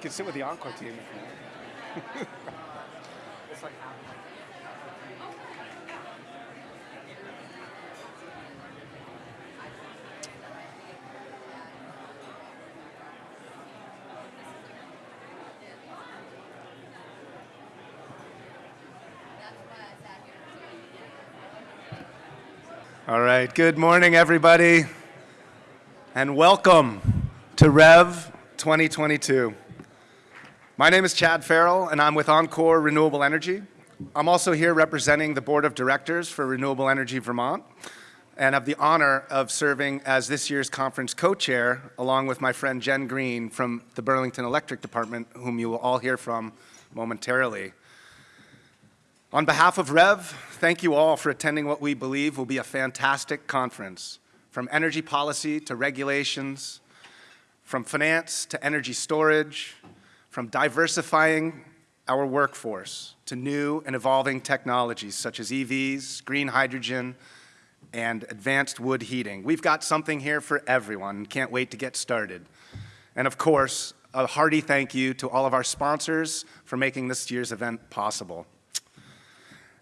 can sit with the Encore team. if you want. All right, good morning, everybody, and welcome to REV 2022. My name is Chad Farrell, and I'm with Encore Renewable Energy. I'm also here representing the Board of Directors for Renewable Energy Vermont, and have the honor of serving as this year's conference co-chair, along with my friend Jen Green from the Burlington Electric Department, whom you will all hear from momentarily. On behalf of REV, thank you all for attending what we believe will be a fantastic conference. From energy policy to regulations, from finance to energy storage, from diversifying our workforce to new and evolving technologies such as EVs, green hydrogen, and advanced wood heating. We've got something here for everyone. And can't wait to get started. And of course, a hearty thank you to all of our sponsors for making this year's event possible.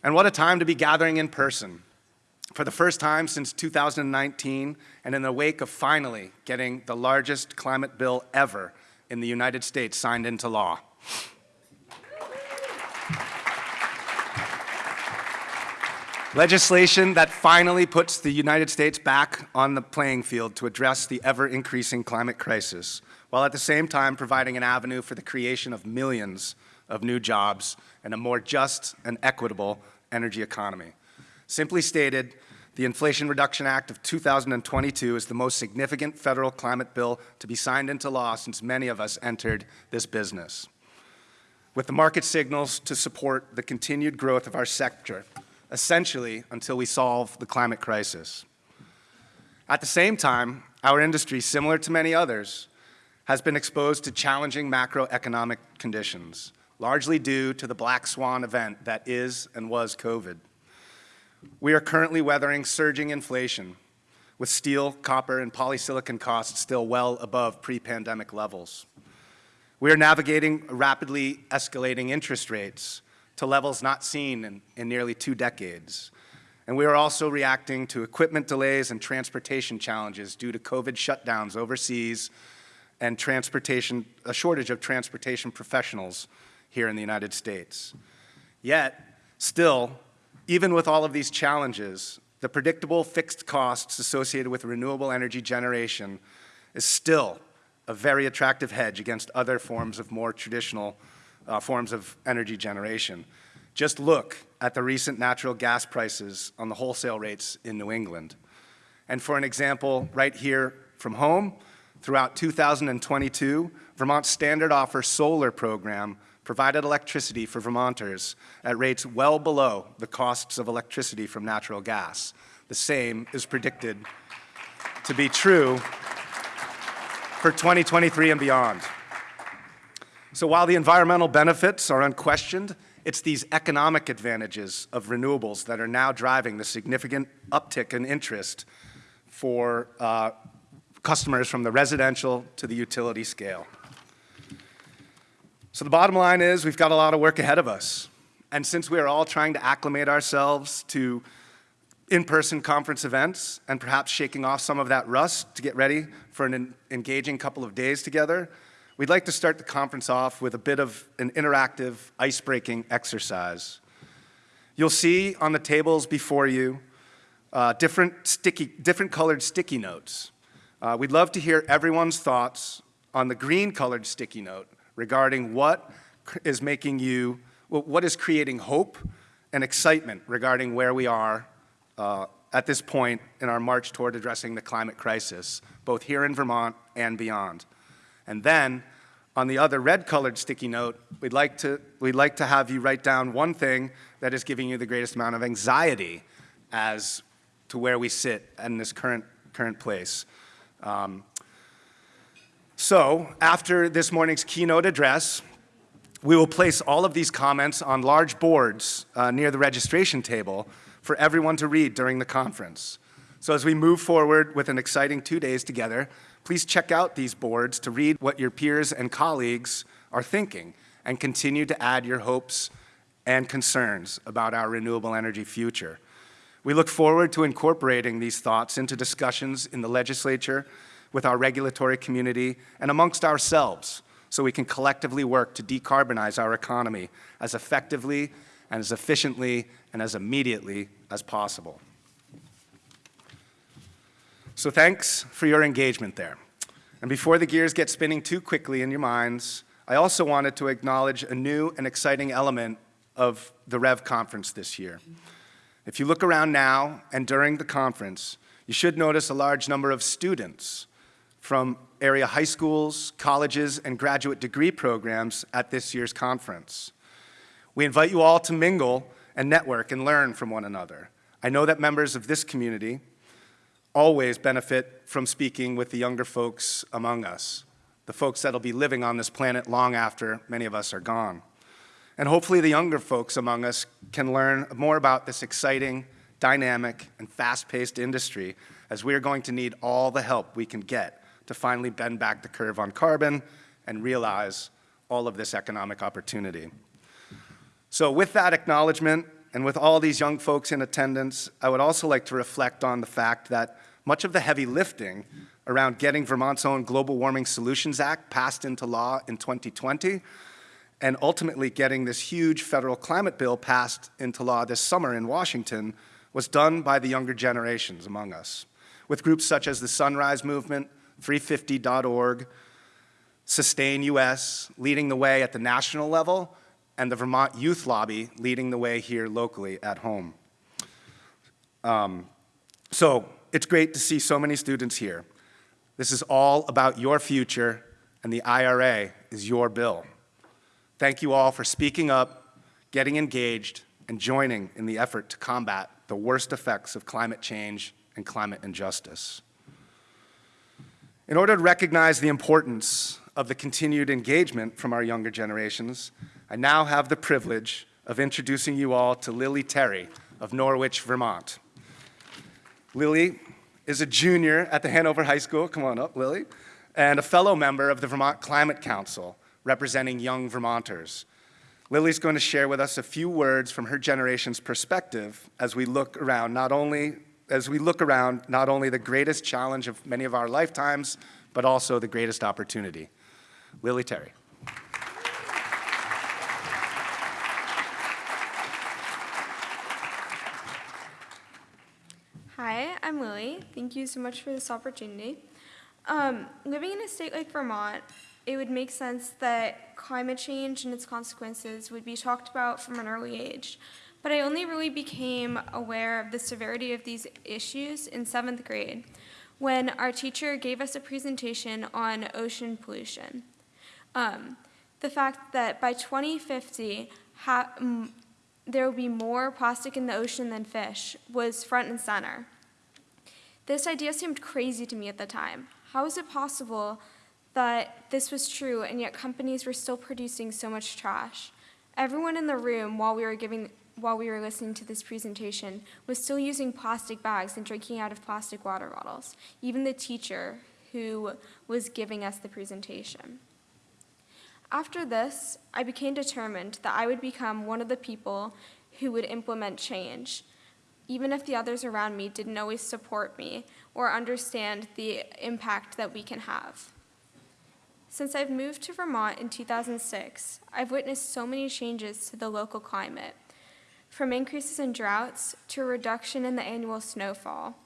And what a time to be gathering in person. For the first time since 2019, and in the wake of finally getting the largest climate bill ever in the United States signed into law. Legislation that finally puts the United States back on the playing field to address the ever-increasing climate crisis, while at the same time providing an avenue for the creation of millions of new jobs and a more just and equitable energy economy. Simply stated, the Inflation Reduction Act of 2022 is the most significant federal climate bill to be signed into law since many of us entered this business. With the market signals to support the continued growth of our sector, essentially until we solve the climate crisis. At the same time, our industry, similar to many others, has been exposed to challenging macroeconomic conditions largely due to the black swan event that is and was COVID. We are currently weathering surging inflation, with steel, copper, and polysilicon costs still well above pre-pandemic levels. We are navigating rapidly escalating interest rates to levels not seen in, in nearly two decades. And we are also reacting to equipment delays and transportation challenges due to COVID shutdowns overseas and transportation, a shortage of transportation professionals here in the United States. Yet, still, even with all of these challenges, the predictable fixed costs associated with renewable energy generation is still a very attractive hedge against other forms of more traditional uh, forms of energy generation. Just look at the recent natural gas prices on the wholesale rates in New England. And for an example, right here from home, throughout 2022, Vermont's Standard Offer Solar Program provided electricity for Vermonters at rates well below the costs of electricity from natural gas. The same is predicted to be true for 2023 and beyond. So while the environmental benefits are unquestioned, it's these economic advantages of renewables that are now driving the significant uptick in interest for uh, customers from the residential to the utility scale. So the bottom line is we've got a lot of work ahead of us. And since we are all trying to acclimate ourselves to in-person conference events and perhaps shaking off some of that rust to get ready for an engaging couple of days together, we'd like to start the conference off with a bit of an interactive, ice-breaking exercise. You'll see on the tables before you uh, different, sticky, different colored sticky notes. Uh, we'd love to hear everyone's thoughts on the green colored sticky note regarding what is making you, what is creating hope and excitement regarding where we are uh, at this point in our march toward addressing the climate crisis, both here in Vermont and beyond. And then, on the other red-colored sticky note, we'd like, to, we'd like to have you write down one thing that is giving you the greatest amount of anxiety as to where we sit in this current, current place. Um, so after this morning's keynote address, we will place all of these comments on large boards uh, near the registration table for everyone to read during the conference. So as we move forward with an exciting two days together, please check out these boards to read what your peers and colleagues are thinking and continue to add your hopes and concerns about our renewable energy future. We look forward to incorporating these thoughts into discussions in the legislature, with our regulatory community, and amongst ourselves so we can collectively work to decarbonize our economy as effectively and as efficiently and as immediately as possible. So thanks for your engagement there. And before the gears get spinning too quickly in your minds, I also wanted to acknowledge a new and exciting element of the REV conference this year. If you look around now and during the conference, you should notice a large number of students from area high schools, colleges, and graduate degree programs at this year's conference. We invite you all to mingle and network and learn from one another. I know that members of this community always benefit from speaking with the younger folks among us, the folks that'll be living on this planet long after many of us are gone. And hopefully the younger folks among us can learn more about this exciting, dynamic, and fast-paced industry as we are going to need all the help we can get to finally bend back the curve on carbon and realize all of this economic opportunity. So with that acknowledgement, and with all these young folks in attendance, I would also like to reflect on the fact that much of the heavy lifting around getting Vermont's own Global Warming Solutions Act passed into law in 2020 and ultimately getting this huge federal climate bill passed into law this summer in Washington was done by the younger generations among us, with groups such as the Sunrise Movement, 350.org, SustainUS leading the way at the national level, and the Vermont Youth Lobby leading the way here locally at home. Um, so it's great to see so many students here. This is all about your future, and the IRA is your bill. Thank you all for speaking up, getting engaged, and joining in the effort to combat the worst effects of climate change and climate injustice. In order to recognize the importance of the continued engagement from our younger generations, I now have the privilege of introducing you all to Lily Terry of Norwich, Vermont. Lily is a junior at the Hanover High School, come on up, Lily, and a fellow member of the Vermont Climate Council, representing young Vermonters. Lily's going to share with us a few words from her generation's perspective as we look around not only as we look around not only the greatest challenge of many of our lifetimes, but also the greatest opportunity. Lily Terry. Hi, I'm Lily. Thank you so much for this opportunity. Um, living in a state like Vermont, it would make sense that climate change and its consequences would be talked about from an early age. But I only really became aware of the severity of these issues in seventh grade when our teacher gave us a presentation on ocean pollution. Um, the fact that by 2050, there will be more plastic in the ocean than fish was front and center. This idea seemed crazy to me at the time. How is it possible that this was true and yet companies were still producing so much trash? Everyone in the room while we were giving while we were listening to this presentation was still using plastic bags and drinking out of plastic water bottles, even the teacher who was giving us the presentation. After this, I became determined that I would become one of the people who would implement change, even if the others around me didn't always support me or understand the impact that we can have. Since I've moved to Vermont in 2006, I've witnessed so many changes to the local climate, from increases in droughts to a reduction in the annual snowfall.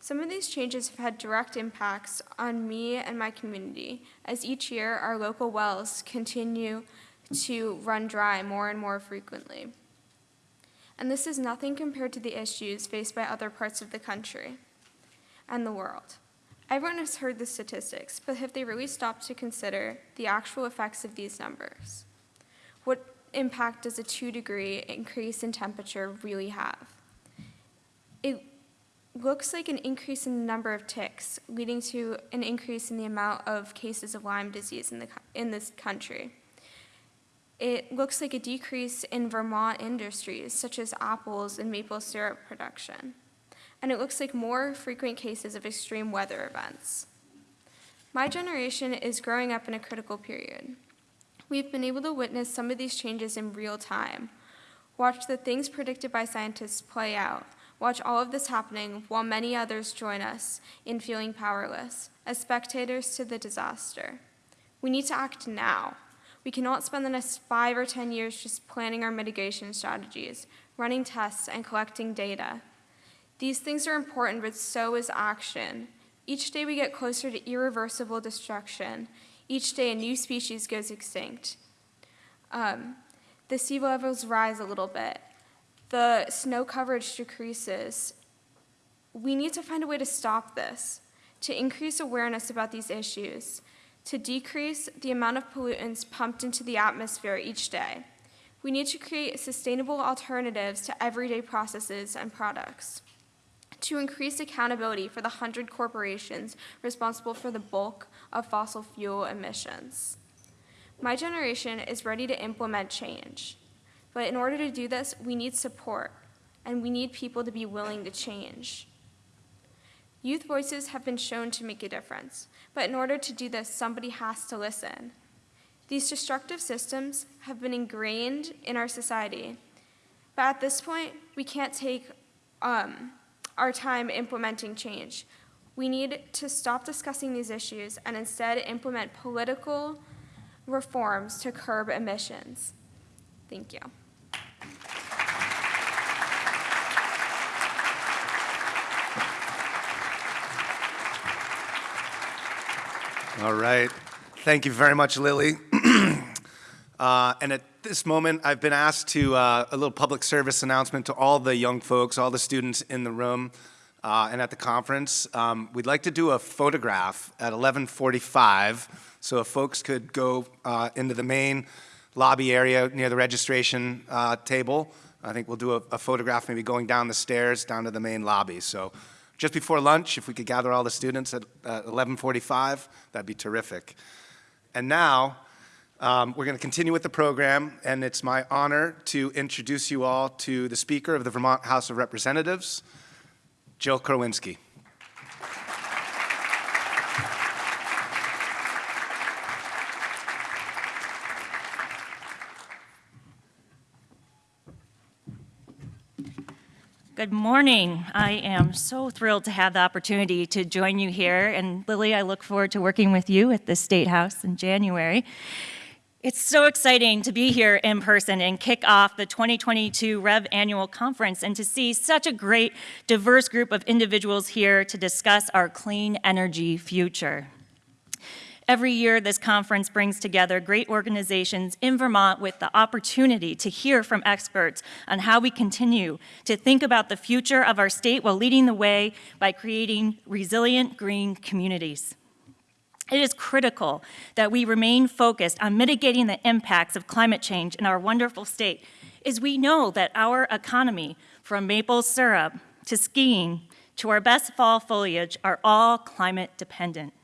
Some of these changes have had direct impacts on me and my community, as each year our local wells continue to run dry more and more frequently. And this is nothing compared to the issues faced by other parts of the country and the world. Everyone has heard the statistics, but have they really stopped to consider the actual effects of these numbers? What impact does a two degree increase in temperature really have? It looks like an increase in the number of ticks, leading to an increase in the amount of cases of Lyme disease in, the, in this country. It looks like a decrease in Vermont industries, such as apples and maple syrup production. And it looks like more frequent cases of extreme weather events. My generation is growing up in a critical period. We've been able to witness some of these changes in real time. Watch the things predicted by scientists play out. Watch all of this happening while many others join us in feeling powerless, as spectators to the disaster. We need to act now. We cannot spend the next five or 10 years just planning our mitigation strategies, running tests, and collecting data. These things are important, but so is action. Each day we get closer to irreversible destruction. Each day a new species goes extinct. Um, the sea levels rise a little bit. The snow coverage decreases. We need to find a way to stop this, to increase awareness about these issues, to decrease the amount of pollutants pumped into the atmosphere each day. We need to create sustainable alternatives to everyday processes and products to increase accountability for the 100 corporations responsible for the bulk of fossil fuel emissions. My generation is ready to implement change, but in order to do this, we need support, and we need people to be willing to change. Youth voices have been shown to make a difference, but in order to do this, somebody has to listen. These destructive systems have been ingrained in our society, but at this point, we can't take um, our time implementing change. We need to stop discussing these issues and instead implement political reforms to curb emissions. Thank you. All right. Thank you very much, Lily. uh, and at this moment, I've been asked to uh, a little public service announcement to all the young folks, all the students in the room uh, and at the conference. Um, we'd like to do a photograph at 1145, so if folks could go uh, into the main lobby area near the registration uh, table. I think we'll do a, a photograph maybe going down the stairs down to the main lobby. So just before lunch, if we could gather all the students at uh, 1145, that'd be terrific. And now, um, we're going to continue with the program, and it's my honor to introduce you all to the Speaker of the Vermont House of Representatives, Jill Krowinski. Good morning. I am so thrilled to have the opportunity to join you here. And Lily, I look forward to working with you at the State House in January. It's so exciting to be here in person and kick off the 2022 REV Annual Conference and to see such a great, diverse group of individuals here to discuss our clean energy future. Every year, this conference brings together great organizations in Vermont with the opportunity to hear from experts on how we continue to think about the future of our state while leading the way by creating resilient green communities. It is critical that we remain focused on mitigating the impacts of climate change in our wonderful state, as we know that our economy, from maple syrup to skiing to our best fall foliage, are all climate dependent.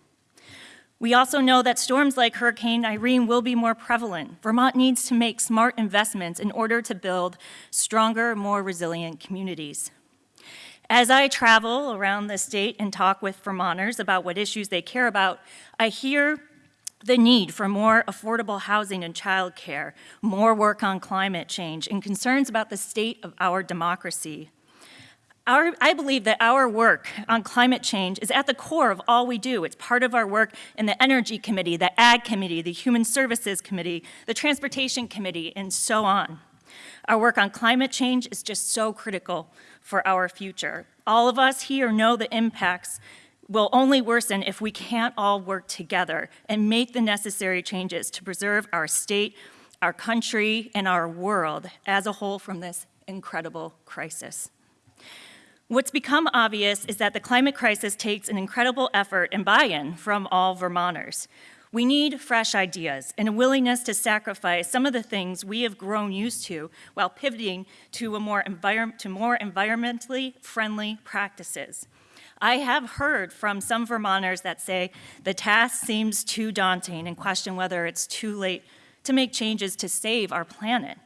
We also know that storms like Hurricane Irene will be more prevalent. Vermont needs to make smart investments in order to build stronger, more resilient communities. As I travel around the state and talk with Vermonters about what issues they care about, I hear the need for more affordable housing and childcare, more work on climate change, and concerns about the state of our democracy. Our, I believe that our work on climate change is at the core of all we do. It's part of our work in the Energy Committee, the Ag Committee, the Human Services Committee, the Transportation Committee, and so on. Our work on climate change is just so critical for our future. All of us here know the impacts will only worsen if we can't all work together and make the necessary changes to preserve our state, our country, and our world as a whole from this incredible crisis. What's become obvious is that the climate crisis takes an incredible effort and buy-in from all Vermonters. We need fresh ideas and a willingness to sacrifice some of the things we have grown used to while pivoting to, more, to more environmentally friendly practices. I have heard from some Vermonters that say the task seems too daunting and question whether it's too late to make changes to save our planet.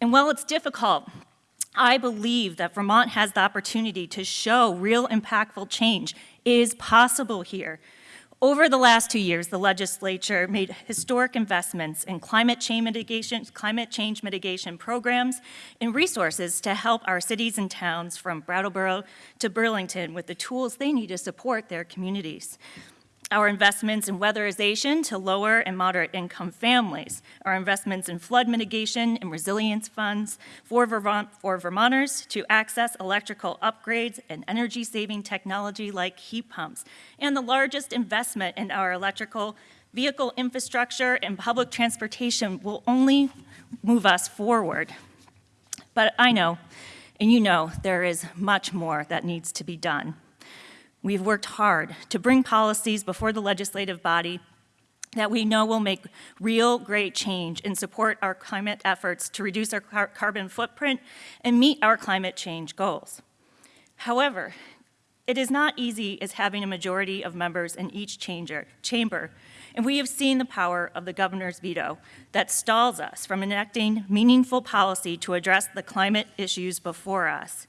And while it's difficult I believe that Vermont has the opportunity to show real impactful change is possible here. Over the last two years, the legislature made historic investments in climate change mitigation, climate change mitigation programs and resources to help our cities and towns from Brattleboro to Burlington with the tools they need to support their communities. Our investments in weatherization to lower and moderate income families, our investments in flood mitigation and resilience funds for Vermont, for Vermonters to access electrical upgrades and energy saving technology like heat pumps, and the largest investment in our electrical vehicle infrastructure and public transportation will only move us forward. But I know, and you know, there is much more that needs to be done. We've worked hard to bring policies before the legislative body that we know will make real great change and support our climate efforts to reduce our car carbon footprint and meet our climate change goals. However, it is not easy as having a majority of members in each changer, chamber, and we have seen the power of the governor's veto that stalls us from enacting meaningful policy to address the climate issues before us.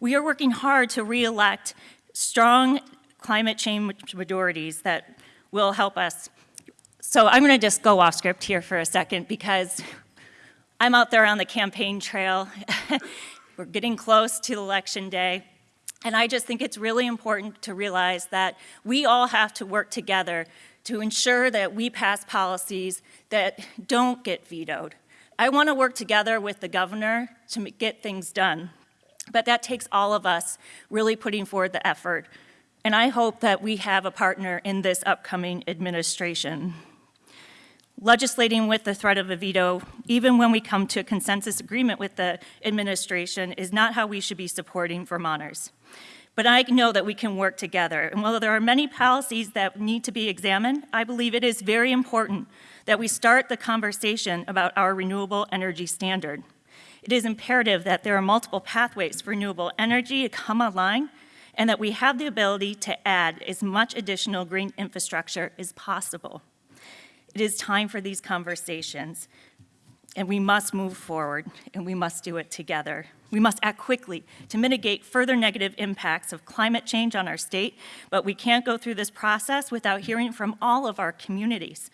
We are working hard to re-elect strong climate change majorities that will help us. So I'm going to just go off script here for a second because I'm out there on the campaign trail. We're getting close to election day. And I just think it's really important to realize that we all have to work together to ensure that we pass policies that don't get vetoed. I want to work together with the governor to get things done. But that takes all of us really putting forward the effort. And I hope that we have a partner in this upcoming administration. Legislating with the threat of a veto, even when we come to a consensus agreement with the administration, is not how we should be supporting Vermonters. But I know that we can work together. And while there are many policies that need to be examined, I believe it is very important that we start the conversation about our renewable energy standard. It is imperative that there are multiple pathways for renewable energy to come online and that we have the ability to add as much additional green infrastructure as possible. It is time for these conversations, and we must move forward, and we must do it together. We must act quickly to mitigate further negative impacts of climate change on our state, but we can't go through this process without hearing from all of our communities.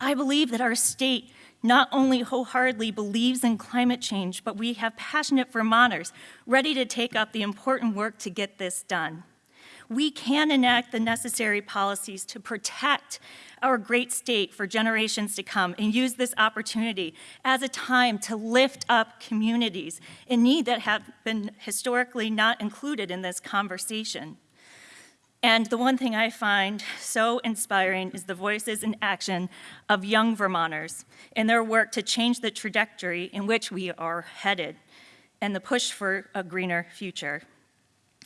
I believe that our state not only wholeheartedly believes in climate change, but we have passionate Vermonters ready to take up the important work to get this done. We can enact the necessary policies to protect our great state for generations to come and use this opportunity as a time to lift up communities in need that have been historically not included in this conversation. And the one thing I find so inspiring is the voices and action of young Vermonters in their work to change the trajectory in which we are headed and the push for a greener future.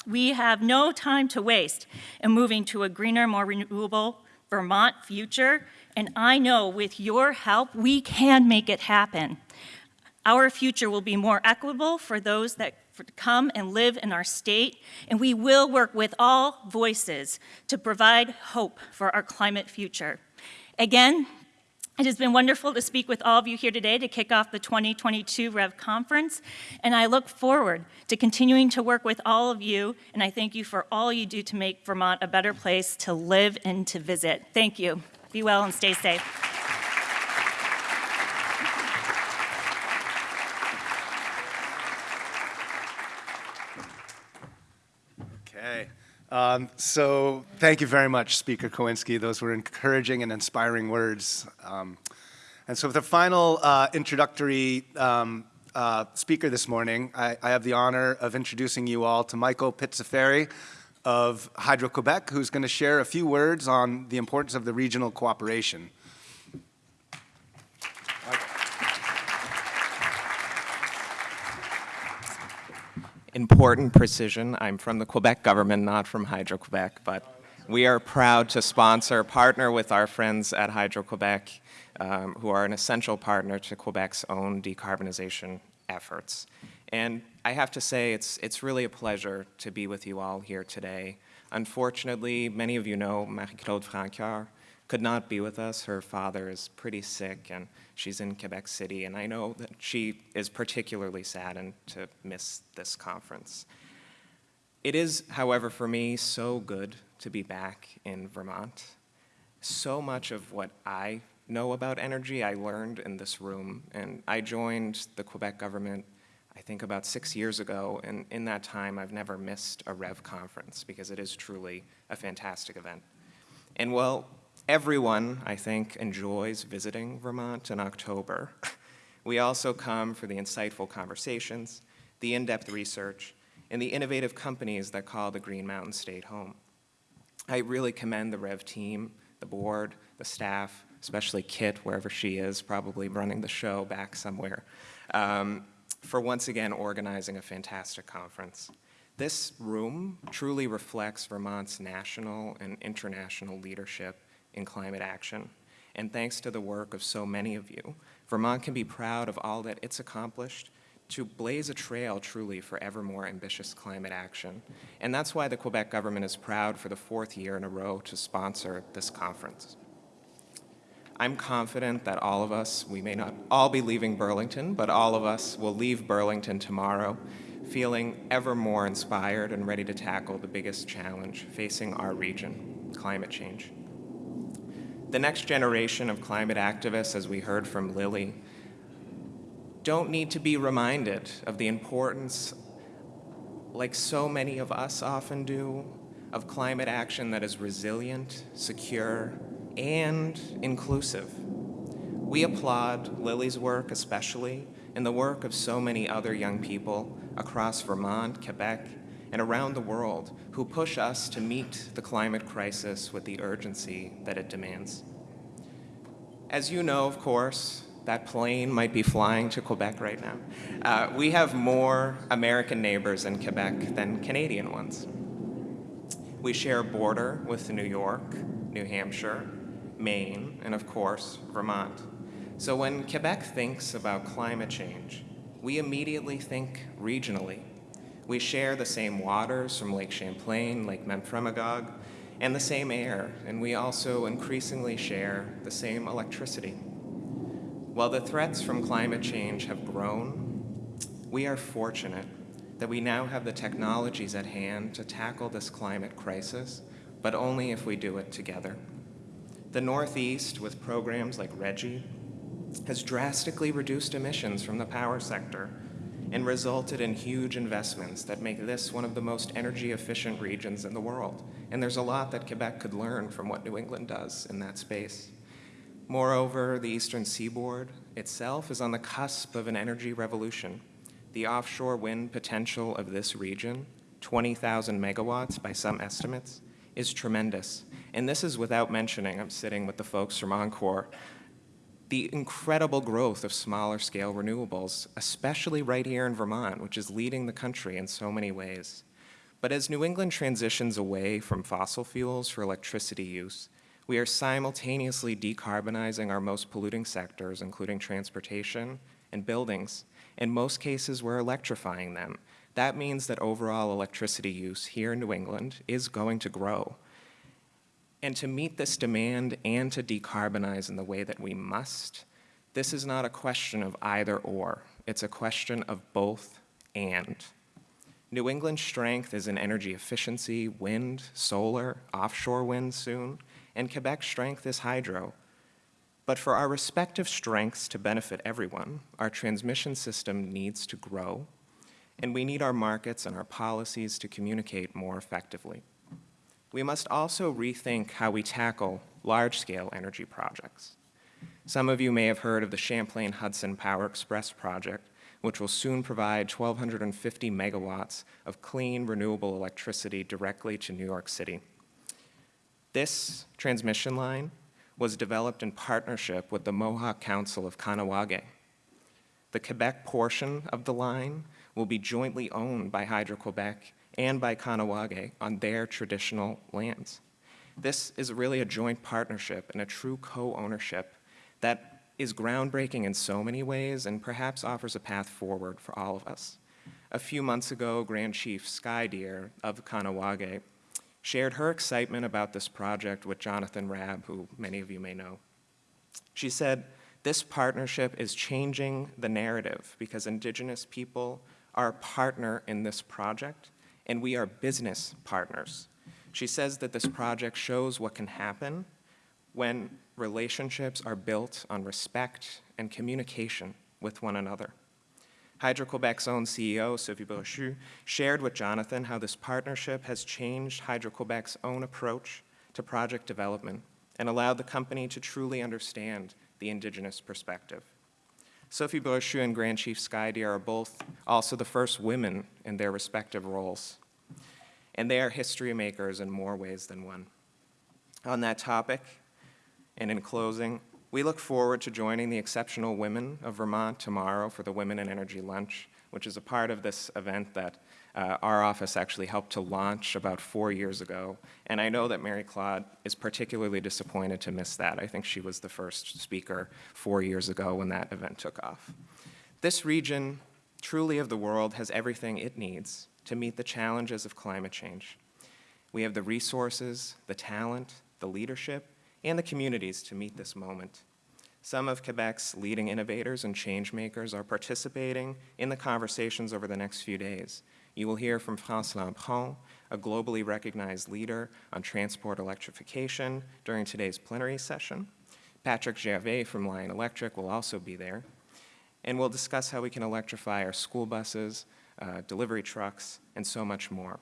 We have no time to waste in moving to a greener, more renewable Vermont future, and I know with your help, we can make it happen. Our future will be more equitable for those that come and live in our state, and we will work with all voices to provide hope for our climate future. Again, it has been wonderful to speak with all of you here today to kick off the 2022 REV conference, and I look forward to continuing to work with all of you, and I thank you for all you do to make Vermont a better place to live and to visit. Thank you. Be well and stay safe. Okay. Um, so thank you very much, Speaker Krowinski. Those were encouraging and inspiring words. Um, and so for the final uh, introductory um, uh, speaker this morning, I, I, have the honor of introducing you all to Michael Pizzaferi of Hydro-Quebec, who's going to share a few words on the importance of the regional cooperation. Important precision. I'm from the Quebec government, not from Hydro-Quebec, but we are proud to sponsor, partner with our friends at Hydro-Quebec, um, who are an essential partner to Quebec's own decarbonization efforts. And I have to say, it's, it's really a pleasure to be with you all here today. Unfortunately, many of you know Marie-Claude Francoeur, could not be with us. Her father is pretty sick and she's in Quebec City, and I know that she is particularly saddened to miss this conference. It is, however, for me, so good to be back in Vermont. so much of what I know about energy I learned in this room. And I joined the Quebec government, I think about six years ago, and in that time I've never missed a REV conference because it is truly a fantastic event. And while everyone, I think, enjoys visiting Vermont in October, we also come for the insightful conversations, the in-depth research, and the innovative companies that call the Green Mountain State home. I really commend the REV team, the board, the staff, especially Kit, wherever she is, probably running the show back somewhere, um, for once again organizing a fantastic conference. This room truly reflects Vermont's national and international leadership in climate action. And thanks to the work of so many of you, Vermont can be proud of all that it's accomplished to blaze a trail truly for ever more ambitious climate action. And that's why the Quebec government is proud for the fourth year in a row to sponsor this conference. I'm confident that all of us, we may not all be leaving Burlington, but all of us will leave Burlington tomorrow feeling ever more inspired and ready to tackle the biggest challenge facing our region, climate change. The next generation of climate activists, as we heard from Lily, don't need to be reminded of the importance, like so many of us often do, of climate action that is resilient, secure, and inclusive. We applaud Lily's work especially, and the work of so many other young people across Vermont, Quebec, and around the world who push us to meet the climate crisis with the urgency that it demands. As you know, of course, that plane might be flying to Quebec right now. Uh, we have more American neighbors in Quebec than Canadian ones. We share a border with New York, New Hampshire, Maine, and of course, Vermont. So when Quebec thinks about climate change, we immediately think regionally. We share the same waters from Lake Champlain, Lake Memphremagog, and the same air, and we also increasingly share the same electricity. While the threats from climate change have grown, we are fortunate that we now have the technologies at hand to tackle this climate crisis, but only if we do it together. The Northeast, with programs like RGGI, has drastically reduced emissions from the power sector and resulted in huge investments that make this one of the most energy efficient regions in the world. And there's a lot that Quebec could learn from what New England does in that space. Moreover, the eastern seaboard itself is on the cusp of an energy revolution. The offshore wind potential of this region, 20,000 megawatts by some estimates, is tremendous. And this is without mentioning, I'm sitting with the folks from Encore, the incredible growth of smaller scale renewables, especially right here in Vermont, which is leading the country in so many ways. But as New England transitions away from fossil fuels for electricity use, we are simultaneously decarbonizing our most polluting sectors, including transportation and buildings. In most cases, we're electrifying them. That means that overall electricity use here in New England is going to grow. And to meet this demand and to decarbonize in the way that we must, this is not a question of either or. It's a question of both and. New England's strength is in energy efficiency, wind, solar, offshore wind soon, and Quebec's strength is hydro. But for our respective strengths to benefit everyone, our transmission system needs to grow, and we need our markets and our policies to communicate more effectively we must also rethink how we tackle large-scale energy projects. Some of you may have heard of the Champlain Hudson Power Express project, which will soon provide 1,250 megawatts of clean, renewable electricity directly to New York City. This transmission line was developed in partnership with the Mohawk Council of Kahnawake. The Quebec portion of the line will be jointly owned by Hydro-Quebec and by Kahnawake on their traditional lands. This is really a joint partnership and a true co-ownership that is groundbreaking in so many ways and perhaps offers a path forward for all of us. A few months ago, Grand Chief Sky Deer of Kahnawake shared her excitement about this project with Jonathan Raab, who many of you may know. She said, this partnership is changing the narrative because Indigenous people are a partner in this project and we are business partners. She says that this project shows what can happen when relationships are built on respect and communication with one another. Hydro-Quebec's own CEO, Sophie Brochu, shared with Jonathan how this partnership has changed Hydro-Quebec's own approach to project development and allowed the company to truly understand the Indigenous perspective. Sophie Brochu and Grand Chief Skydeer are both also the first women in their respective roles. And they are history makers in more ways than one. On that topic, and in closing, we look forward to joining the exceptional women of Vermont tomorrow for the Women in Energy Lunch, which is a part of this event that uh, our office actually helped to launch about four years ago. And I know that Marie-Claude is particularly disappointed to miss that. I think she was the first speaker four years ago when that event took off. This region, truly of the world, has everything it needs to meet the challenges of climate change. We have the resources, the talent, the leadership, and the communities to meet this moment. Some of Quebec's leading innovators and change makers are participating in the conversations over the next few days. You will hear from France Lampron, a globally recognized leader on transport electrification during today's plenary session. Patrick Gervais from Lion Electric will also be there. And we'll discuss how we can electrify our school buses, uh, delivery trucks, and so much more.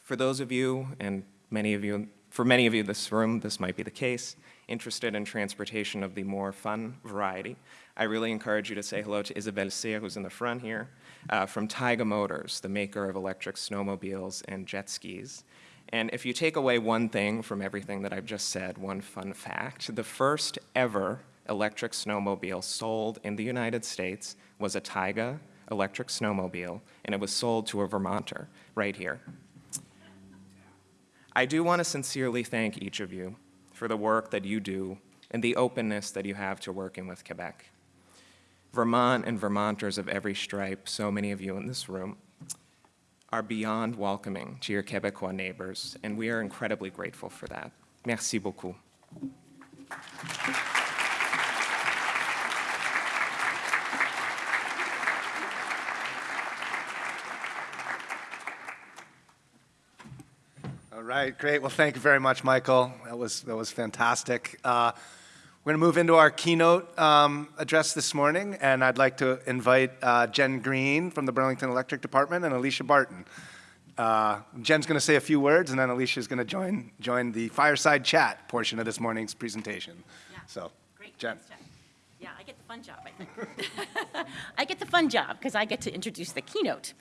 For those of you, and many of you for many of you in this room, this might be the case, interested in transportation of the more fun variety. I really encourage you to say hello to Isabelle Cyr, who's in the front here, uh, from Taiga Motors, the maker of electric snowmobiles and jet skis. And if you take away one thing from everything that I've just said, one fun fact, the first ever electric snowmobile sold in the United States was a Taiga electric snowmobile, and it was sold to a Vermonter right here. I do want to sincerely thank each of you for the work that you do and the openness that you have to working with Quebec. Vermont and Vermonters of every stripe, so many of you in this room, are beyond welcoming to your Quebecois neighbors, and we are incredibly grateful for that. Merci beaucoup. Right, great. Well, thank you very much, Michael. That was, that was fantastic. Uh, we're going to move into our keynote um, address this morning, and I'd like to invite uh, Jen Green from the Burlington Electric Department and Alicia Barton. Uh, Jen's going to say a few words, and then Alicia's going to join, join the fireside chat portion of this morning's presentation. Yeah. So, Great. Jen. Thanks, Jen. Yeah, I get the fun job, I think. I get the fun job because I get to introduce the keynote.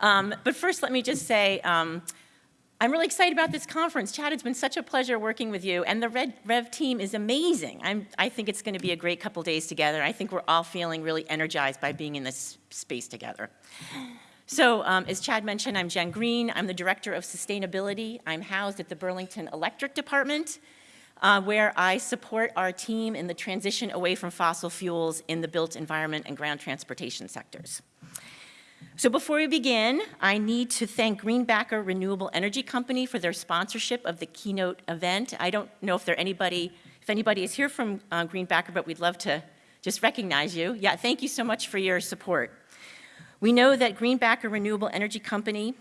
Um, but first, let me just say, um, I'm really excited about this conference. Chad, it's been such a pleasure working with you, and the Red Rev team is amazing. I'm, I think it's going to be a great couple days together. I think we're all feeling really energized by being in this space together. So um, as Chad mentioned, I'm Jen Green. I'm the Director of Sustainability. I'm housed at the Burlington Electric Department, uh, where I support our team in the transition away from fossil fuels in the built environment and ground transportation sectors. So before we begin, I need to thank Greenbacker Renewable Energy Company for their sponsorship of the keynote event. I don't know if there anybody, if anybody is here from uh, Greenbacker, but we'd love to just recognize you. Yeah, thank you so much for your support. We know that Greenbacker Renewable Energy Company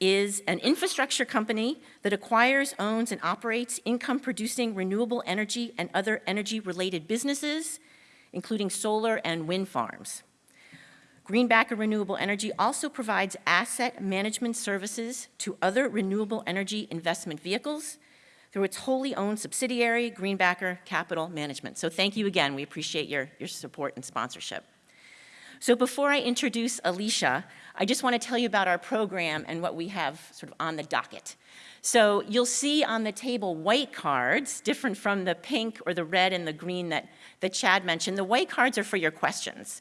is an infrastructure company that acquires, owns, and operates income-producing renewable energy and other energy-related businesses, including solar and wind farms. Greenbacker Renewable Energy also provides asset management services to other renewable energy investment vehicles through its wholly owned subsidiary, Greenbacker Capital Management. So thank you again. We appreciate your, your support and sponsorship. So before I introduce Alicia, I just want to tell you about our program and what we have sort of on the docket. So you'll see on the table white cards, different from the pink or the red and the green that, that Chad mentioned. The white cards are for your questions.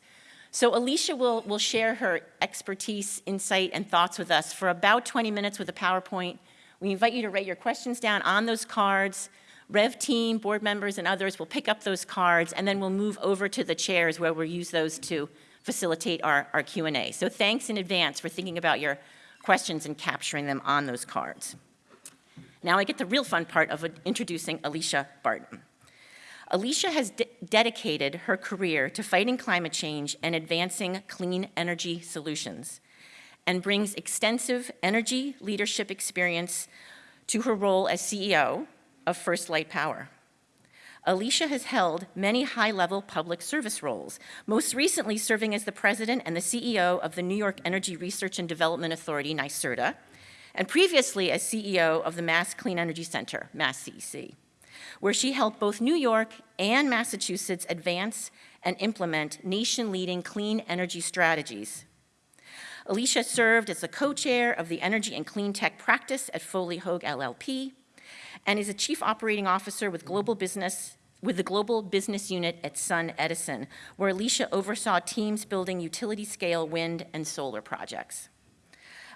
So Alicia will, will share her expertise, insight, and thoughts with us for about 20 minutes with a PowerPoint. We invite you to write your questions down on those cards. Rev team, board members, and others will pick up those cards, and then we'll move over to the chairs where we'll use those to facilitate our, our Q&A. So thanks in advance for thinking about your questions and capturing them on those cards. Now I get the real fun part of introducing Alicia Barton. Alicia has de dedicated her career to fighting climate change and advancing clean energy solutions and brings extensive energy leadership experience to her role as CEO of First Light Power. Alicia has held many high-level public service roles, most recently serving as the president and the CEO of the New York Energy Research and Development Authority, NYSERDA, and previously as CEO of the Mass Clean Energy Center, MassCEC, where she helped both New York and Massachusetts advance and implement nation-leading clean energy strategies. Alicia served as the co-chair of the Energy and Clean Tech Practice at Foley Hoag LLP, and is a chief operating officer with global business with the global business unit at SunEdison, where Alicia oversaw teams building utility-scale wind and solar projects.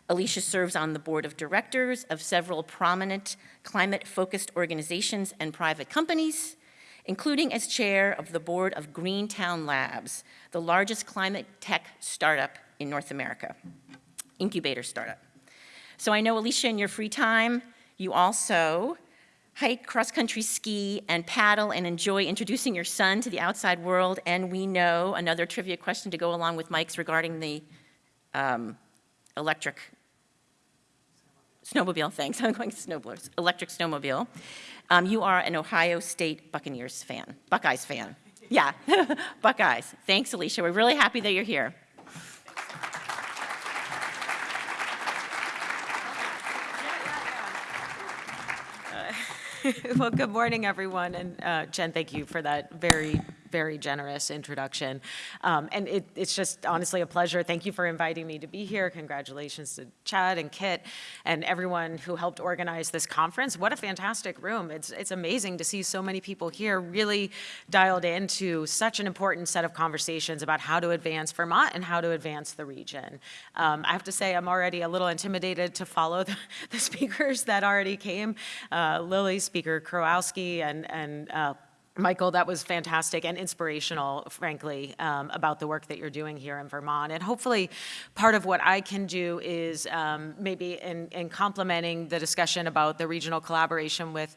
Alicia serves on the board of directors of several prominent climate-focused organizations and private companies, including as chair of the board of Greentown Labs, the largest climate tech startup in North America, incubator startup. So I know, Alicia, in your free time, you also hike, cross-country ski, and paddle and enjoy introducing your son to the outside world. And we know another trivia question to go along with Mike's regarding the um, electric snowmobile, thanks, I'm going snowboards, electric snowmobile. Um, you are an Ohio State Buccaneers fan, Buckeyes fan. Yeah, Buckeyes. Thanks, Alicia. We're really happy that you're here. Well, good morning, everyone, and uh, Jen, thank you for that very, very generous introduction. Um, And it- it's just honestly a pleasure. Thank you for inviting me to be here. Congratulations to Chad and Kit and everyone who helped organize this conference. What a fantastic room. It's, it's amazing to see so many people here really dialed into such an important set of conversations about how to advance Vermont and how to advance the region. Um, I have to say, I'm already a little intimidated to follow the, the speakers that already came. Uh, Lily, Speaker Krowinski, and, and uh, Michael, that was fantastic and inspirational, frankly, um, about the work that you're doing here in Vermont. And hopefully, part of what I can do is um, maybe in, in complementing the discussion about the regional collaboration with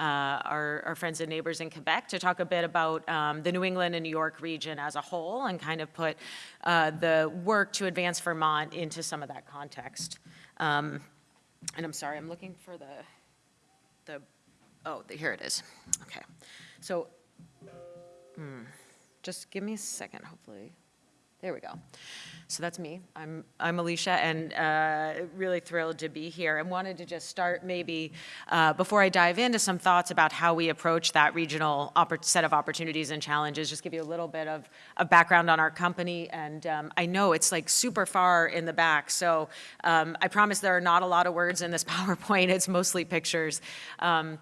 uh, our, our friends and neighbors in Quebec to talk a bit about um, the New England and New York region as a whole and kind of put uh, the work to advance Vermont into some of that context. Um, and I'm sorry, I'm looking for the, the, oh, the- here it is. Okay. So, hmm, just give me a second, hopefully. There we go. So that's me. I'm, I'm Alicia, and uh, really thrilled to be here. And wanted to just start maybe, uh, before I dive into some thoughts about how we approach that regional set of opportunities and challenges, just give you a little bit of, of background on our company. And um, I know it's like super far in the back, so um, I promise there are not a lot of words in this PowerPoint. It's mostly pictures. Um,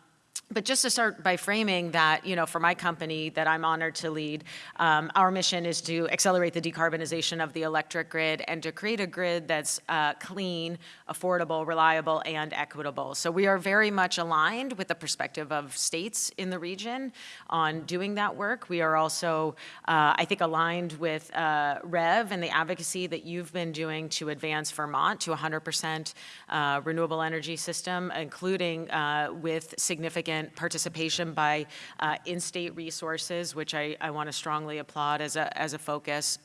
but just to start by framing that, you know, for my company that I'm honored to lead, um, our mission is to accelerate the decarbonization of the electric grid and to create a grid that's uh, clean, affordable, reliable, and equitable. So we are very much aligned with the perspective of states in the region on doing that work. We are also, uh, I think, aligned with uh, REV and the advocacy that you've been doing to advance Vermont to 100% uh, renewable energy system, including uh, with significant participation by uh, in-state resources, which I, I want to strongly applaud as a, as a focus.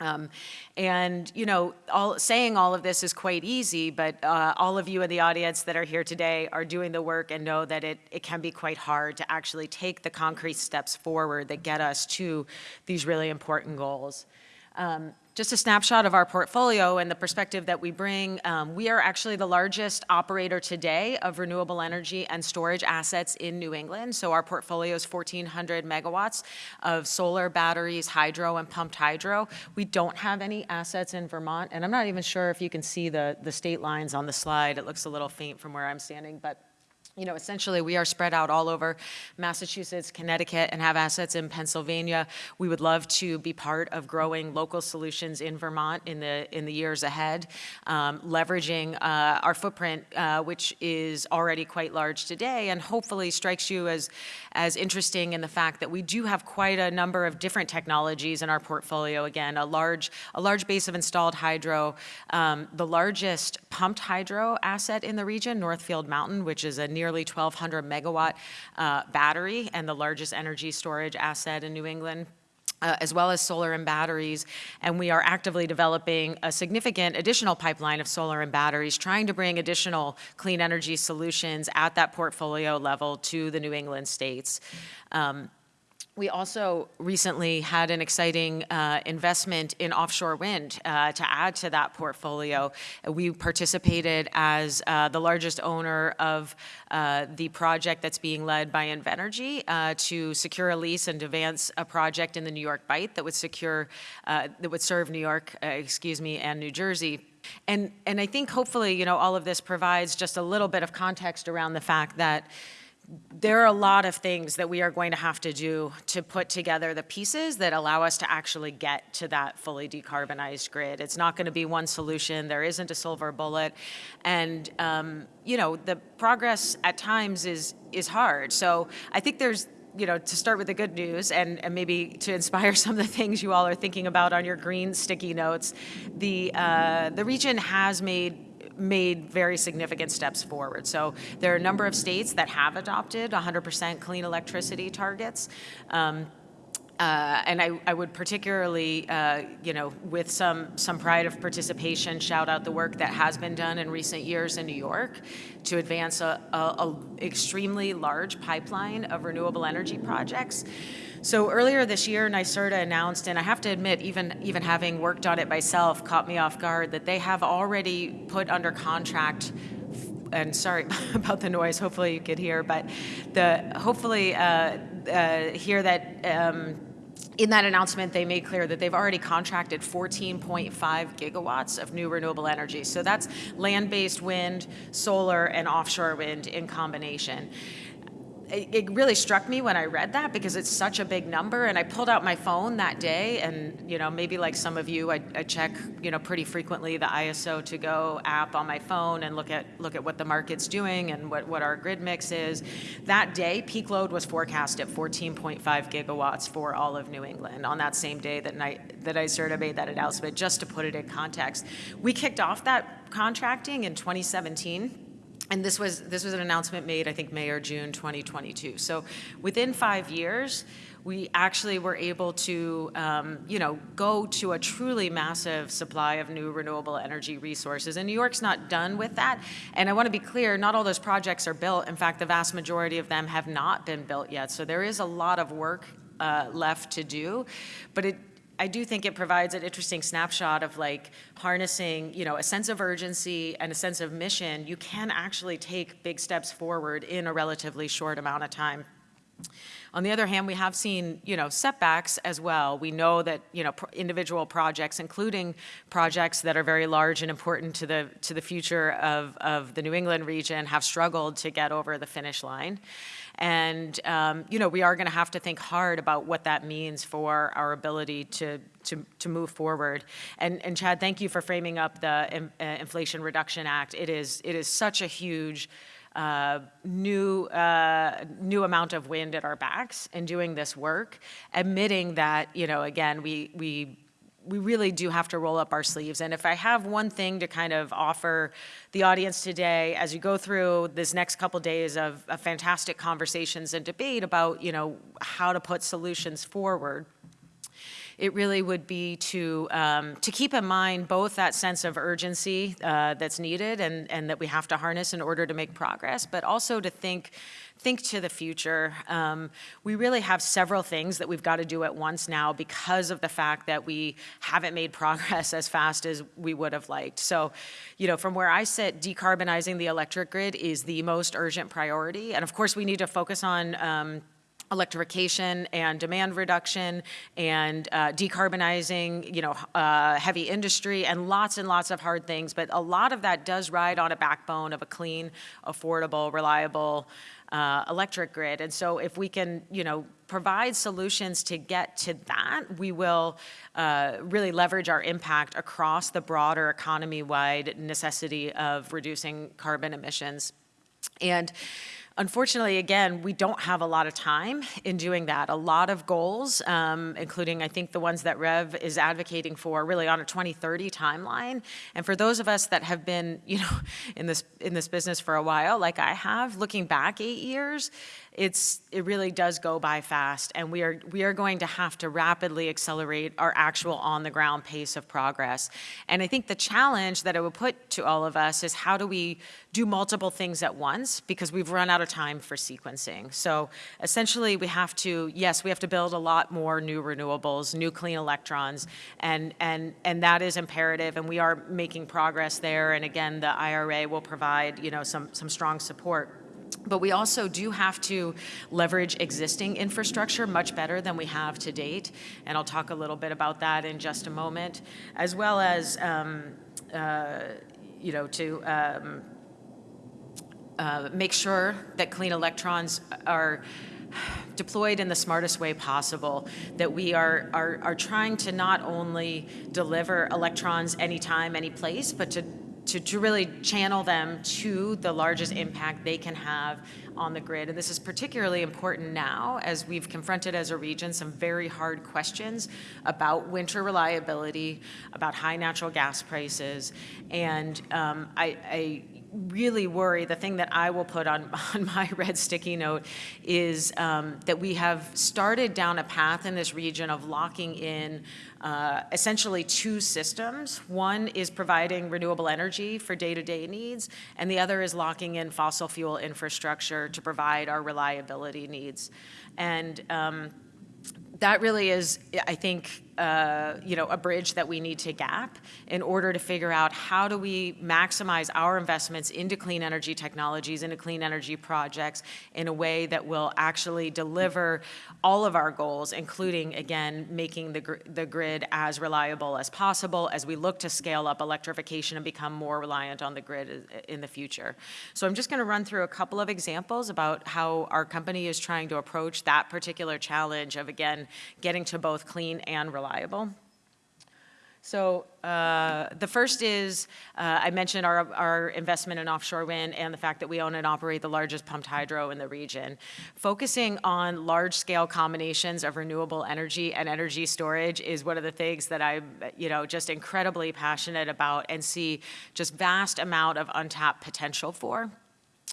Um, and, you know, all, saying all of this is quite easy, but uh, all of you in the audience that are here today are doing the work and know that it, it can be quite hard to actually take the concrete steps forward that get us to these really important goals. Um, just a snapshot of our portfolio and the perspective that we bring. Um, we are actually the largest operator today of renewable energy and storage assets in New England. So our portfolio is 1,400 megawatts of solar, batteries, hydro, and pumped hydro. We don't have any assets in Vermont, and I'm not even sure if you can see the, the state lines on the slide. It looks a little faint from where I'm standing, but you know, essentially, we are spread out all over Massachusetts, Connecticut, and have assets in Pennsylvania. We would love to be part of growing local solutions in Vermont in the in the years ahead, um, leveraging uh, our footprint, uh, which is already quite large today, and hopefully strikes you as as interesting in the fact that we do have quite a number of different technologies in our portfolio. Again, a large a large base of installed hydro, um, the largest pumped hydro asset in the region, Northfield Mountain, which is a nearly 1,200 megawatt uh, battery and the largest energy storage asset in New England. uh, as well as solar and batteries. And we are actively developing a significant additional pipeline of solar and batteries, trying to bring additional clean energy solutions at that portfolio level to the New England states. Um, we also recently had an exciting uh, investment in offshore wind uh, to add to that portfolio. We participated as uh, the largest owner of uh, the project that's being led by Invenergy uh, to secure a lease and advance a project in the New York Bight that would secure, uh, that would serve New York, excuse me, and New Jersey. And, and I think hopefully, you know, all of this provides just a little bit of context around the fact that there are a lot of things that we are going to have to do to put together the pieces that allow us to actually get to that fully decarbonized grid. It's not going to be one solution. There isn't a silver bullet. And, um, you know, the progress at times is, is hard. So I think there's, you know, to start with the good news and, and maybe to inspire some of the things you all are thinking about on your green sticky notes, the, uh, the region has made made very significant steps forward. So there are a number of states that have adopted 100% clean electricity targets. Um, uh, and I, I, would particularly, uh, you know, with some some pride of participation, shout out the work that has been done in recent years in New York to advance a, a, a extremely large pipeline of renewable energy projects. So earlier this year, NYSERDA announced, and I have to admit, even, even having worked on it myself, caught me off guard, that they have already put under contract and sorry about the noise, hopefully you could hear, but the hopefully uh, uh, hear that um, in that announcement, they made clear that they've already contracted 14.5 gigawatts of new renewable energy. So that's land-based wind, solar, and offshore wind in combination it, really struck me when I read that because it's such a big number. And I pulled out my phone that day, and you know, maybe like some of you, I, I check you know pretty frequently the ISO to go app on my phone and look at look at what the market's doing and what what our grid mix is. That day, peak load was forecast at 14.5 gigawatts for all of New England on that same day that night that I sort of made that announcement. Just to put it in context, we kicked off that contracting in 2017 and this was this was an announcement made, I think, May or June 2022. So within five years, we actually were able to, um, you know, go to a truly massive supply of new renewable energy resources. And New York's not done with that. And I want to be clear, not all those projects are built. In fact, the vast majority of them have not been built yet. So there is a lot of work uh, left to do. But it I do think it provides an interesting snapshot of like harnessing, you know, a sense of urgency and a sense of mission. You can actually take big steps forward in a relatively short amount of time. On the other hand, we have seen, you know, setbacks as well. We know that, you know, individual projects, including projects that are very large and important to the to the future of, of the New England region, have struggled to get over the finish line. And, um, you know, we are going to have to think hard about what that means for our ability to, to, to move forward. And, and Chad, thank you for framing up the uh, Inflation Reduction Act. It is, it is such a huge uh, new, uh, new amount of wind at our backs in doing this work, admitting that, you know, again, we, we we really do have to roll up our sleeves. And if I have one thing to kind of offer the audience today, as you go through this next couple days of, of, fantastic conversations and debate about, you know, how to put solutions forward, it really would be to um, to keep in mind both that sense of urgency uh, that's needed and and that we have to harness in order to make progress, but also to think think to the future. Um, we really have several things that we've got to do at once now because of the fact that we haven't made progress as fast as we would have liked. So, you know, from where I sit, decarbonizing the electric grid is the most urgent priority. And of course, we need to focus on um, electrification and demand reduction and uh, decarbonizing, you know, uh, heavy industry and lots and lots of hard things. But a lot of that does ride on a backbone of a clean, affordable, reliable, uh, electric grid. And so if we can, you know, provide solutions to get to that, we will uh, really leverage our impact across the broader economy-wide necessity of reducing carbon emissions. And Unfortunately, again, we don't have a lot of time in doing that. A lot of goals, um, including I think the ones that Rev is advocating for, really on a 2030 timeline. And for those of us that have been, you know, in this in this business for a while, like I have, looking back eight years, it's it really does go by fast, and we are we are going to have to rapidly accelerate our actual on the ground pace of progress. And I think the challenge that I would put to all of us is how do we do multiple things at once because we've run out of time for sequencing. So essentially we have to, yes, we have to build a lot more new renewables, new clean electrons, and, and, and that is imperative and we are making progress there. And again, the IRA will provide, you know, some, some strong support. But we also do have to leverage existing infrastructure much better than we have to date. And I'll talk a little bit about that in just a moment, as well as, um, uh, you know, to um, uh, make sure that clean electrons are deployed in the smartest way possible, that we are, are, are trying to not only deliver electrons anytime, any place, but to, to, to really channel them to the largest impact they can have on the grid. And this is particularly important now as we've confronted as a region some very hard questions about winter reliability, about high natural gas prices. And um, I, I really worry, the thing that I will put on, on my red sticky note is um, that we have started down a path in this region of locking in uh, essentially two systems. One is providing renewable energy for day-to-day -day needs, and the other is locking in fossil fuel infrastructure to provide our reliability needs. And um, that really is, I think, uh, you know, a bridge that we need to gap in order to figure out how do we maximize our investments into clean energy technologies, into clean energy projects in a way that will actually deliver all of our goals, including, again, making the, gr the grid as reliable as possible as we look to scale up electrification and become more reliant on the grid in the future. So I'm just going to run through a couple of examples about how our company is trying to approach that particular challenge of, again, getting to both clean and reliable reliable. So uh, the first is, uh, I mentioned our, our investment in offshore wind and the fact that we own and operate the largest pumped hydro in the region. Focusing on large-scale combinations of renewable energy and energy storage is one of the things that I'm, you know, just incredibly passionate about and see just vast amount of untapped potential for.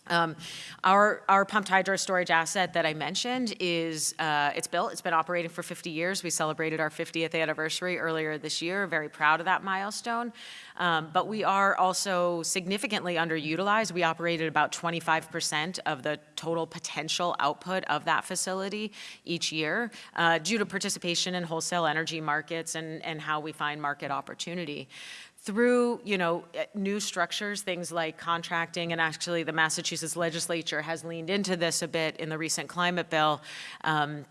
Um, our, our pumped hydro storage asset that I mentioned is, uh, it's built, it's been operating for 50 years. We celebrated our 50th anniversary earlier this year, very proud of that milestone. Um, but we are also significantly underutilized. We operated about 25% of the total potential output of that facility each year uh, due to participation in wholesale energy markets and, and how we find market opportunity through you know eh, new structures things like contracting and actually the massachusetts legislature has leaned into this a bit in the recent climate bill um,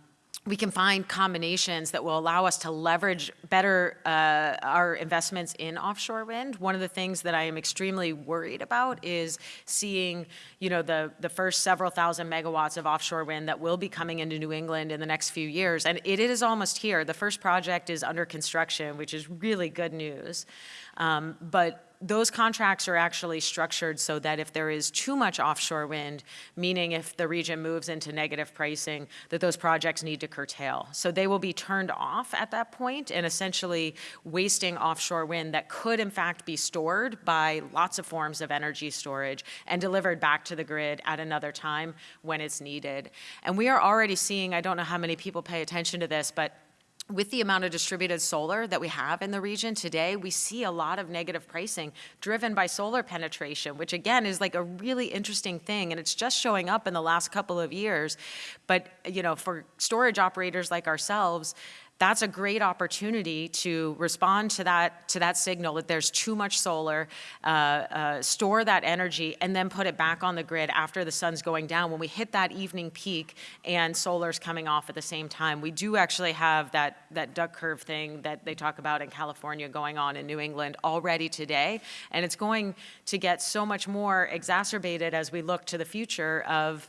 we can find combinations that will allow us to leverage better uh, our investments in offshore wind. One of the things that I am extremely worried about is seeing, you know, the, the first several thousand megawatts of offshore wind that will be coming into New England in the next few years. And it is almost here. The first project is under construction, which is really good news. Um, but those contracts are actually structured so that if there is too much offshore wind, meaning if the region moves into negative pricing, that those projects need to curtail. So they will be turned off at that point and essentially wasting offshore wind that could in fact be stored by lots of forms of energy storage and delivered back to the grid at another time when it's needed. And we are already seeing, I don't know how many people pay attention to this, but with the amount of distributed solar that we have in the region today, we see a lot of negative pricing driven by solar penetration, which again is like a really interesting thing. And it's just showing up in the last couple of years. But, you know, for storage operators like ourselves, that's a great opportunity to respond to that to that signal that there's too much solar, uh, uh, store that energy, and then put it back on the grid after the sun's going down. When we hit that evening peak and solar's coming off at the same time, we do actually have that that duck curve thing that they talk about in California going on in New England already today, and it's going to get so much more exacerbated as we look to the future of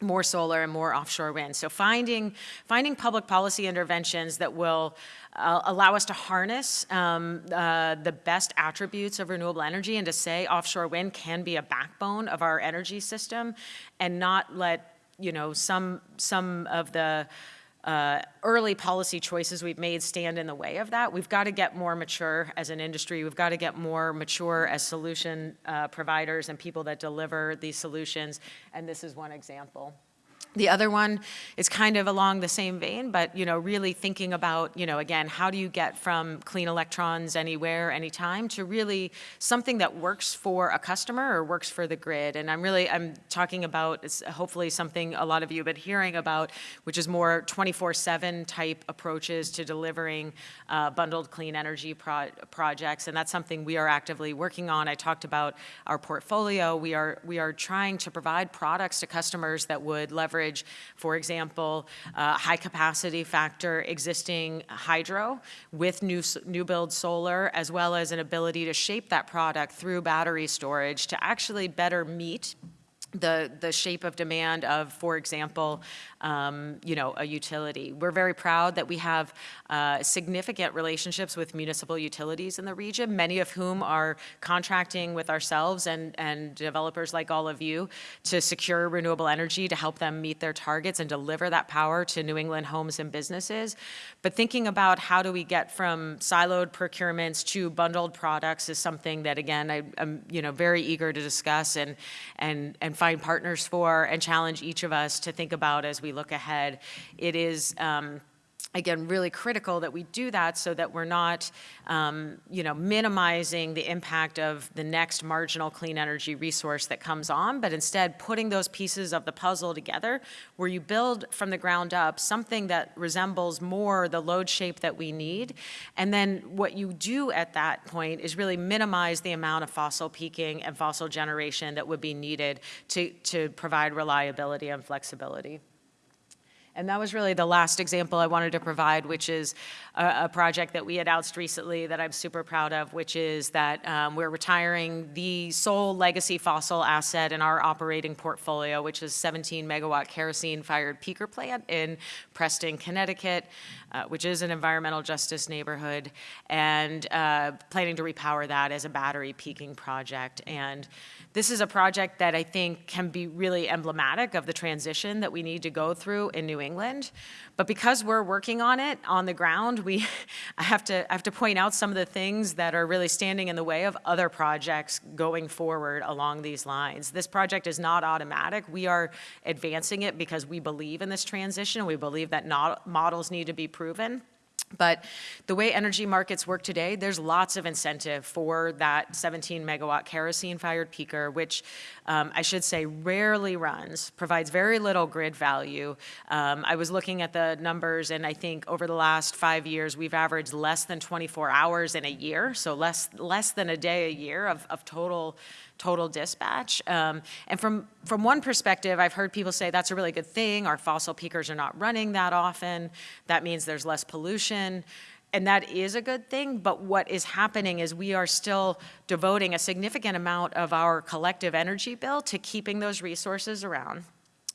more solar and more offshore wind. So finding, finding public policy interventions that will uh, allow us to harness um, uh, the best attributes of renewable energy and to say offshore wind can be a backbone of our energy system and not let, you know, some, some of the uh, early policy choices we've made stand in the way of that. We've got to get more mature as an industry. We've got to get more mature as solution uh, providers and people that deliver these solutions. And this is one example. The other one is kind of along the same vein, but you know, really thinking about, you know, again, how do you get from clean electrons anywhere, anytime, to really something that works for a customer or works for the grid. And I'm really, I'm talking about, hopefully something a lot of you have been hearing about, which is more 24/7 type approaches to delivering uh, bundled clean energy pro projects, and that's something we are actively working on. I talked about our portfolio. We are we are trying to provide products to customers that would leverage leverage, for example, uh, high capacity factor existing hydro with new, new build solar, as well as an ability to shape that product through battery storage to actually better meet the, the shape of demand of, for example, um, you know, a utility. We're very proud that we have uh, significant relationships with municipal utilities in the region, many of whom are contracting with ourselves and, and developers like all of you to secure renewable energy to help them meet their targets and deliver that power to New England homes and businesses. But thinking about how do we get from siloed procurements to bundled products is something that, again, I, am you know, very eager to discuss and, and, and find partners for and challenge each of us to think about as we look ahead. It is, um, again, really critical that we do that so that we're not, um, you know, minimizing the impact of the next marginal clean energy resource that comes on, but instead putting those pieces of the puzzle together where you build from the ground up something that resembles more the load shape that we need. And then what you do at that point is really minimize the amount of fossil peaking and fossil generation that would be needed to, to provide reliability and flexibility. And that was really the last example I wanted to provide, which is a, a project that we announced recently that I'm super proud of, which is that um, we're retiring the sole legacy fossil asset in our operating portfolio, which is 17 megawatt kerosene fired peaker plant in Preston, Connecticut, uh, which is an environmental justice neighborhood, and uh, planning to repower that as a battery peaking project. And this is a project that I think can be really emblematic of the transition that we need to go through in New England. But because we're working on it on the ground, we I have to I have to point out some of the things that are really standing in the way of other projects going forward along these lines. This project is not automatic. We are advancing it because we believe in this transition. We believe that not, models need to be proven. But the way energy markets work today, there's lots of incentive for that 17 megawatt kerosene fired peaker, which um, I should say rarely runs, provides very little grid value. Um, I was looking at the numbers and I think over the last five years, we've averaged less than 24 hours in a year, so less, less than a day a year of, of total total dispatch. Um, and from, from one perspective, I've heard people say that's a really good thing. Our fossil peakers are not running that often. That means there's less pollution. And that is a good thing, but what is happening is we are still devoting a significant amount of our collective energy bill to keeping those resources around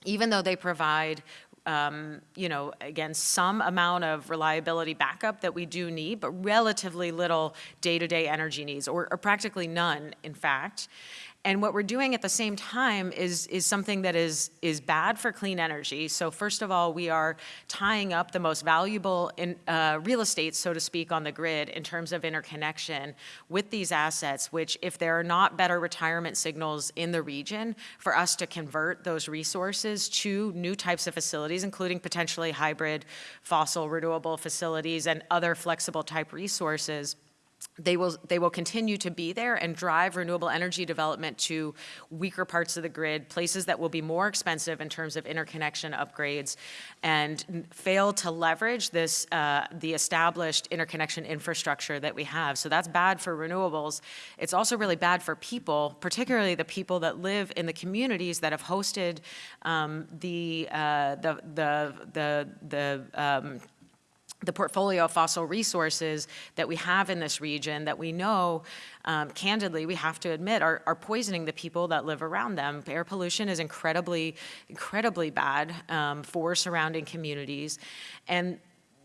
even though they provide um, you know, again, some amount of reliability backup that we do need, but relatively little day-to-day -day energy needs, or, or practically none, in fact. And what we're doing at the same time is, is something that is, is bad for clean energy. So first of all, we are tying up the most valuable in, uh, real estate, so to speak, on the grid in terms of interconnection with these assets, which if there are not better retirement signals in the region for us to convert those resources to new types of facilities, including potentially hybrid fossil renewable facilities and other flexible type resources, they will, they will continue to be there and drive renewable energy development to weaker parts of the grid, places that will be more expensive in terms of interconnection upgrades, and fail to leverage this, uh, the established interconnection infrastructure that we have. So that's bad for renewables. It's also really bad for people, particularly the people that live in the communities that have hosted um, the, uh, the, the, the, the um, the portfolio of fossil resources that we have in this region that we know, um, candidly, we have to admit, are, are poisoning the people that live around them. Air pollution is incredibly, incredibly bad um, for surrounding communities. And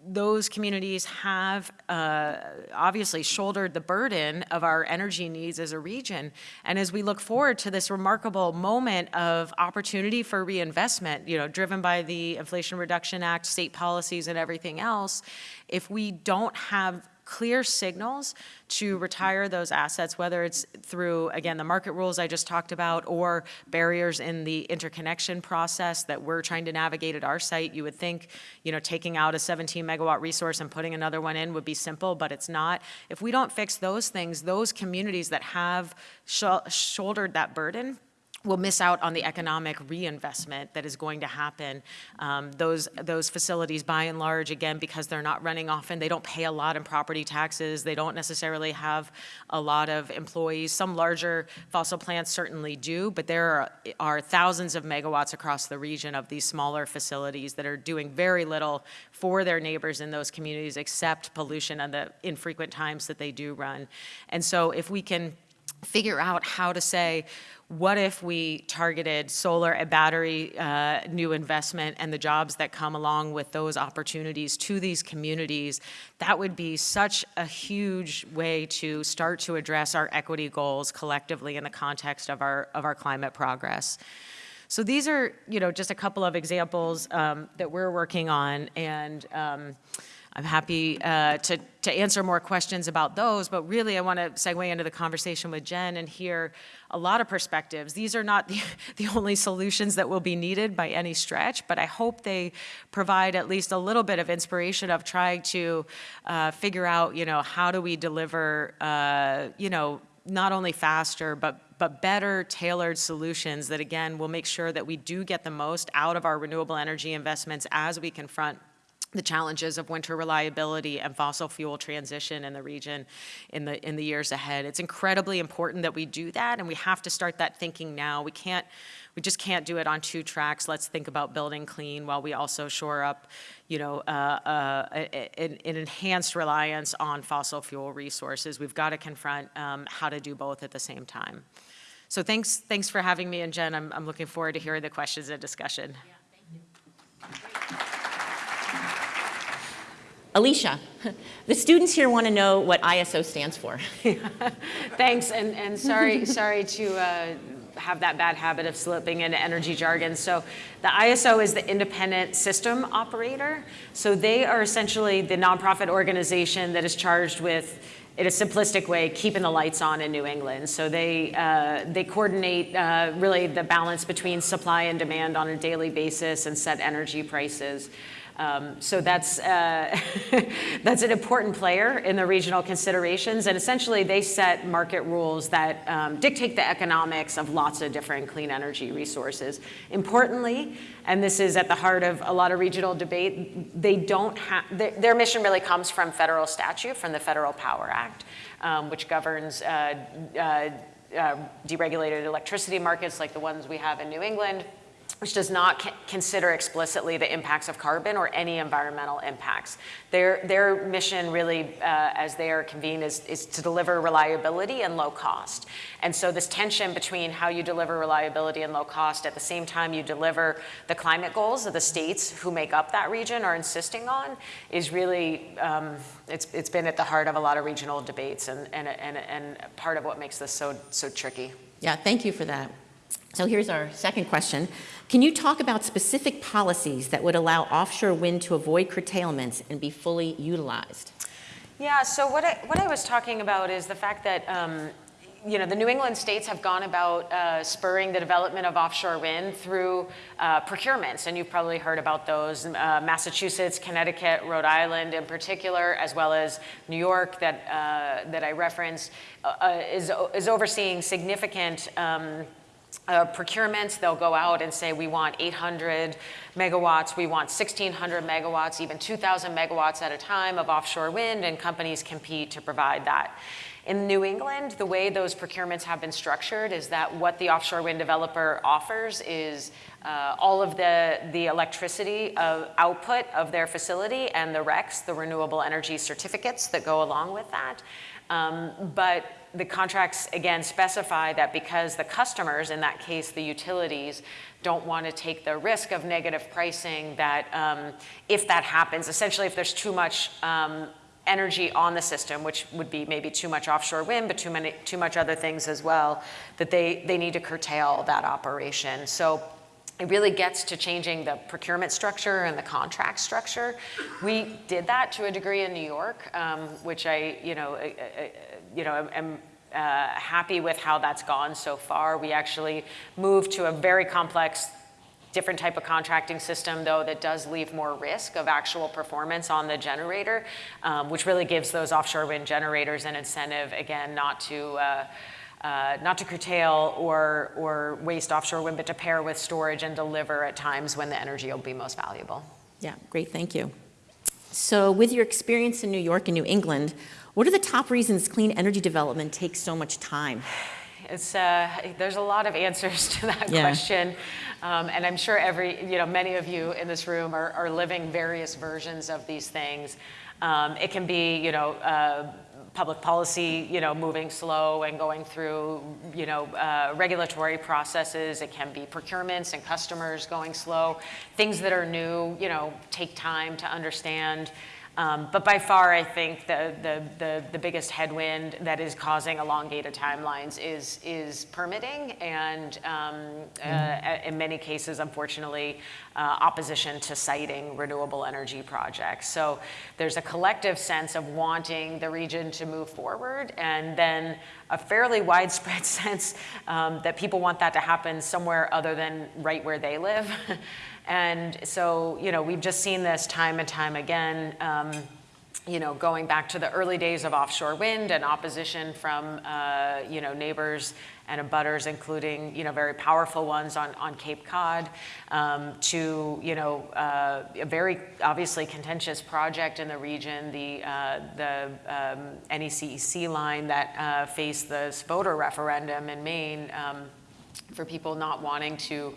those communities have uh, obviously shouldered the burden of our energy needs as a region. And as we look forward to this remarkable moment of opportunity for reinvestment, you know, driven by the Inflation Reduction Act, state policies, and everything else, if we don't have clear signals to retire those assets, whether it's through, again, the market rules I just talked about, or barriers in the interconnection process that we're trying to navigate at our site. You would think, you know, taking out a 17 megawatt resource and putting another one in would be simple, but it's not. If we don't fix those things, those communities that have sh shouldered that burden will miss out on the economic reinvestment that is going to happen. Um, those, those facilities, by and large, again, because they're not running often, they don't pay a lot in property taxes, they don't necessarily have a lot of employees. Some larger fossil plants certainly do, but there are, are thousands of megawatts across the region of these smaller facilities that are doing very little for their neighbors in those communities except pollution and the infrequent times that they do run. And so if we can figure out how to say, what if we targeted solar and battery uh, new investment and the jobs that come along with those opportunities to these communities? That would be such a huge way to start to address our equity goals collectively in the context of our, of our climate progress. So these are, you know, just a couple of examples um, that we're working on, and um, I'm happy uh, to, to answer more questions about those, but really I want to segue into the conversation with Jen and hear a lot of perspectives. These are not the, the only solutions that will be needed by any stretch, but I hope they provide at least a little bit of inspiration of trying to uh, figure out, you know, how do we deliver, uh, you know, not only faster, but but better tailored solutions that again will make sure that we do get the most out of our renewable energy investments as we confront the challenges of winter reliability and fossil fuel transition in the region in the in the years ahead. It's incredibly important that we do that and we have to start that thinking now. We can't we just can't do it on two tracks. Let's think about building clean while we also shore up, you know, uh, uh, an, an, enhanced reliance on fossil fuel resources. We've got to confront um, how to do both at the same time. So thanks, thanks for having me, and Jen, I'm, I'm looking forward to hearing the questions and discussion. Alicia, the students here want to know what ISO stands for. Thanks, and, and sorry, sorry to uh, have that bad habit of slipping into energy jargon. So the ISO is the independent system operator. So they are essentially the nonprofit organization that is charged with in a simplistic way, keeping the lights on in New England. So they, uh, they coordinate uh, really the balance between supply and demand on a daily basis and set energy prices. Um, so that's, uh, that's an important player in the regional considerations. And essentially, they set market rules that um, dictate the economics of lots of different clean energy resources. Importantly, and this is at the heart of a lot of regional debate, they don't have, their, mission really comes from federal statute, from the Federal Power Act, um, which governs uh, uh, uh deregulated electricity markets like the ones we have in New England, which does not consider explicitly the impacts of carbon or any environmental impacts. Their, their mission really, uh, as they are convened, is, is to deliver reliability and low cost. And so this tension between how you deliver reliability and low cost at the same time you deliver the climate goals of the states who make up that region are insisting on is really, um, it's, it's been at the heart of a lot of regional debates and, and, and, and part of what makes this so, so tricky. Yeah, thank you for that. So here's our second question. Can you talk about specific policies that would allow offshore wind to avoid curtailments and be fully utilized? Yeah, so what I, what I was talking about is the fact that um, you know, the New England states have gone about uh, spurring the development of offshore wind through uh, procurements, and you've probably heard about those. Uh, Massachusetts, Connecticut, Rhode Island in particular, as well as New York that, uh, that I referenced, uh, uh, is, is overseeing significant um, uh, procurements, they'll go out and say, we want 800 megawatts, we want 1,600 megawatts, even 2,000 megawatts at a time of offshore wind, and companies compete to provide that. In New England, the way those procurements have been structured is that what the offshore wind developer offers is uh, all of the, the electricity of output of their facility and the RECs, the renewable energy certificates that go along with that. Um, but the contracts, again, specify that because the customers, in that case the utilities, don't want to take the risk of negative pricing, that um, if that happens, essentially if there's too much um, energy on the system, which would be maybe too much offshore wind, but too, many, too much other things as well, that they, they need to curtail that operation. So it really gets to changing the procurement structure and the contract structure. We did that to a degree in New York, um, which I, you know, I, I, you know, am uh, happy with how that's gone so far. We actually moved to a very complex different type of contracting system, though, that does leave more risk of actual performance on the generator, um, which really gives those offshore wind generators an incentive, again, not to, uh, uh, not to curtail or, or waste offshore wind, but to pair with storage and deliver at times when the energy will be most valuable. Yeah, great, thank you. So with your experience in New York and New England, what are the top reasons clean energy development takes so much time? It's, uh, there's a lot of answers to that Yeah. question. Um, and I'm sure every, you know, many of you in this room are, are living various versions of these things. Um, it can be, you know, uh, public policy, you know, moving slow and going through, you know, uh, regulatory processes. It can be procurements and customers going slow. Things that are new, you know, take time to understand. Um, but by far, I think the, the, the, the, biggest headwind that is causing elongated timelines is, is permitting and um, uh, in many cases, unfortunately, uh, opposition to siting renewable energy projects. So there's a collective sense of wanting the region to move forward and then a fairly widespread sense um, that people want that to happen somewhere other than right where they live. And so, you know, we've just seen this time and time again, um, you know, going back to the early days of offshore wind and opposition from, uh, you know, neighbors and abutters, including, you know, very powerful ones on, on Cape Cod, um, to, you know, uh, a very obviously contentious project in the region, the, uh, the um, NECEC line that uh, faced the voter referendum in Maine um, for people not wanting to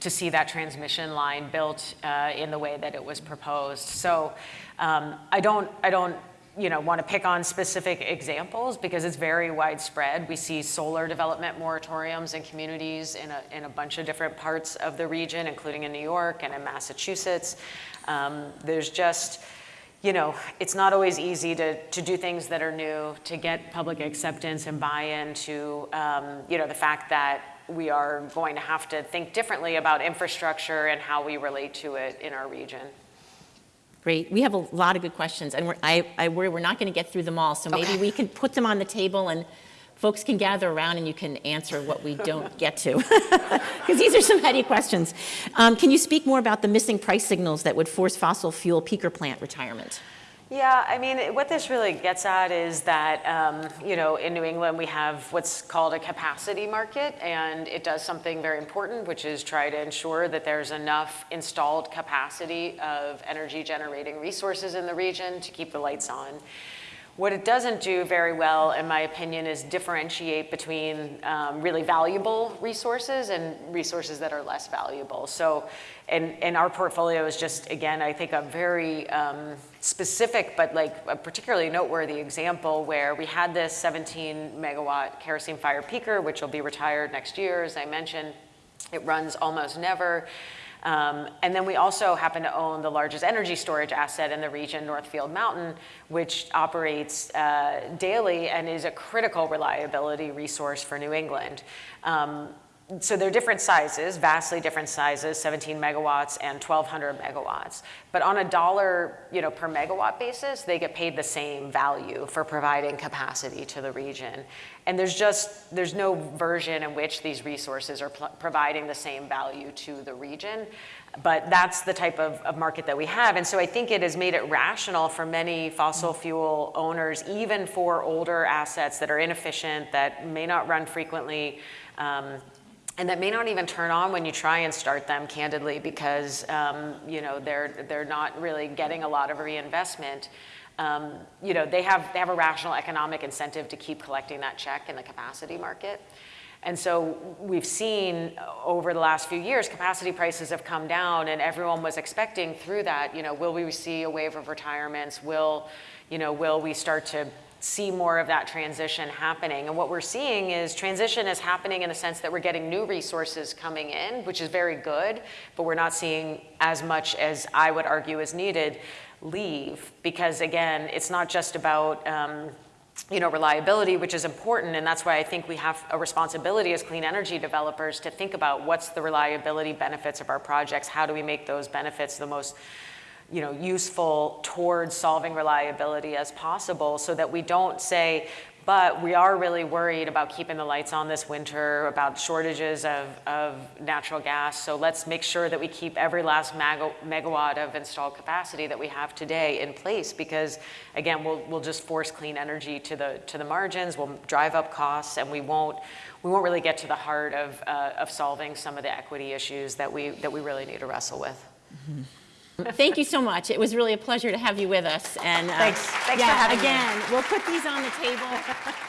to see that transmission line built uh, in the way that it was proposed. So um, I don't, I don't you know, want to pick on specific examples because it's very widespread. We see solar development moratoriums in communities in a, in a bunch of different parts of the region, including in New York and in Massachusetts. Um, there's just, you know, it's not always easy to, to do things that are new, to get public acceptance and buy-in to, um, you know, the fact that we are going to have to think differently about infrastructure and how we relate to it in our region. Great. We have a lot of good questions, and we're, I, I worry we're not going to get through them all, so maybe Okay. we can put them on the table and folks can gather around and you can answer what we don't get to. Because these are some heady questions. Um, can you speak more about the missing price signals that would force fossil fuel peaker plant retirement? Yeah, I mean, what this really gets at is that, um, you know, in New England, we have what's called a capacity market, and it does something very important, which is try to ensure that there's enough installed capacity of energy generating resources in the region to keep the lights on. What it doesn't do very well, in my opinion, is differentiate between um, really valuable resources and resources that are less valuable. So, and, and our portfolio is just, again, I think a very um, specific, but like a particularly noteworthy example where we had this 17 megawatt kerosene fire peaker, which will be retired next year, as I mentioned. It runs almost never. Um, and then we also happen to own the largest energy storage asset in the region, Northfield Mountain, which operates uh, daily and is a critical reliability resource for New England. Um, so they're different sizes, vastly different sizes, 17 megawatts and 1200 megawatts. But on a dollar you know, per megawatt basis, they get paid the same value for providing capacity to the region. And there's just, there's no version in which these resources are providing the same value to the region. But that's the type of, of market that we have. And so I think it has made it rational for many fossil fuel owners, even for older assets that are inefficient, that may not run frequently, um, and that may not even turn on when you try and start them candidly because um, you know they're they're not really getting a lot of reinvestment um, you know, they have, they have a rational economic incentive to keep collecting that check in the capacity market. And so we've seen uh, over the last few years, capacity prices have come down and everyone was expecting through that, you know, will we see a wave of retirements? Will, you know, will we start to see more of that transition happening? And what we're seeing is transition is happening in the sense that we're getting new resources coming in, which is very good, but we're not seeing as much as I would argue is needed leave because again, it's not just about, um, you know, reliability, which is important, and that's why I think we have a responsibility as clean energy developers to think about what's the reliability benefits of our projects, how do we make those benefits the most, you know, useful towards solving reliability as possible, so that we don't say, but we are really worried about keeping the lights on this winter, about shortages of, of natural gas, so let's make sure that we keep every last mega- megawatt of installed capacity that we have today in place, because again, we'll, we'll just force clean energy to the, to the margins, we'll drive up costs, and we won't, we won't really get to the heart of, uh, of solving some of the equity issues that we, that we really need to wrestle with. Thank you so much. It was really a pleasure to have you with us. And uh, Thanks. Thanks for yeah, having me. again, we'll put these on the table.